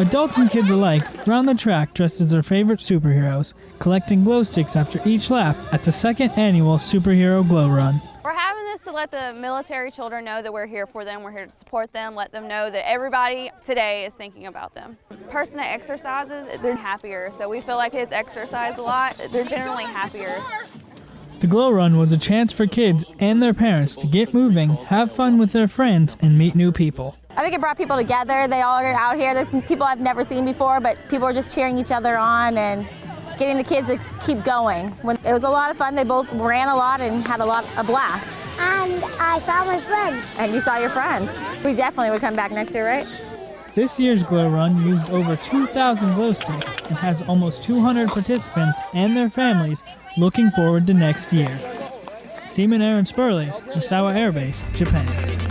Adults and kids alike round the track dressed as their favorite superheroes, collecting glow sticks after each lap at the second annual Superhero Glow Run. We're having this to let the military children know that we're here for them, we're here to support them, let them know that everybody today is thinking about them. Person that exercises, they're happier, so we feel like kids exercise a lot, they're generally happier. The Glow Run was a chance for kids and their parents to get moving, have fun with their friends, and meet new people. I think it brought people together. They all are out here. There's people I've never seen before, but people are just cheering each other on and getting the kids to keep going. When, it was a lot of fun. They both ran a lot and had a lot of blast. And I saw my friends. And you saw your friends. We definitely would come back next year, right? This year's Glow Run used over 2,000 glow sticks and has almost 200 participants and their families looking forward to next year. Seaman Aaron Spurley, Misawa Air Base, Japan.